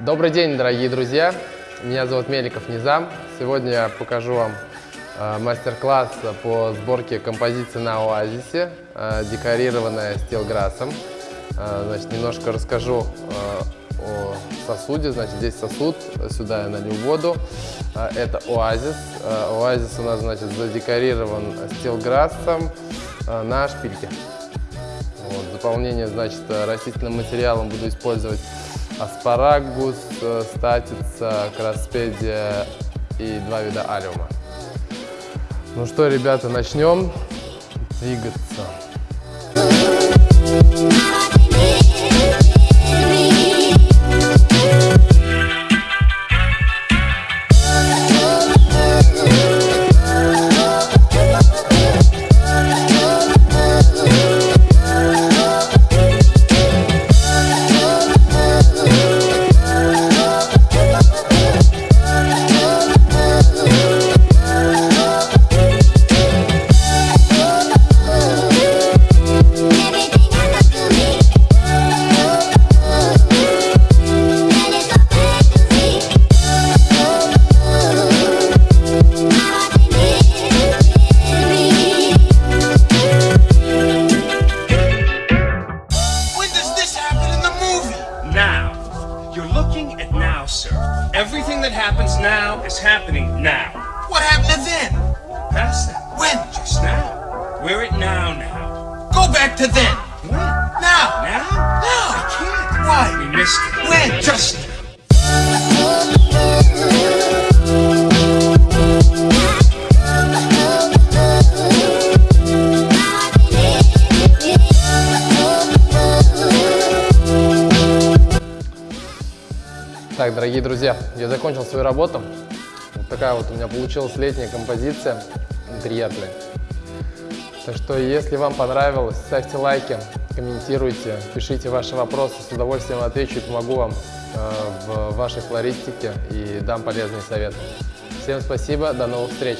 Добрый день, дорогие друзья! Меня зовут Меликов Низам. Сегодня я покажу вам э, мастер-класс по сборке композиции на Оазисе, э, декорированная стилграссом. Э, значит, немножко расскажу о сосуде. Значит, здесь сосуд, сюда я налью воду. Это оазис. Оазис у нас, значит, задекорирован стилграссом на шпильке. Вот, заполнение, значит, растительным материалом буду использовать аспарагус, э, статица, краспедия и два вида алиума. Ну что, ребята, начнем двигаться. Everything that happens now is happening now. What happened to then? Past that. When? Just now. We're at now now. Go back to then. When? Now. Now? Now. I can't. Why? We missed it. When? Just Так, дорогие друзья, я закончил свою работу. Вот такая вот у меня получилась летняя композиция, интерьерная. Так что, если вам понравилось, ставьте лайки, комментируйте, пишите ваши вопросы, с удовольствием отвечу и помогу вам э, в вашей флористике и дам полезные советы. Всем спасибо, до новых встреч!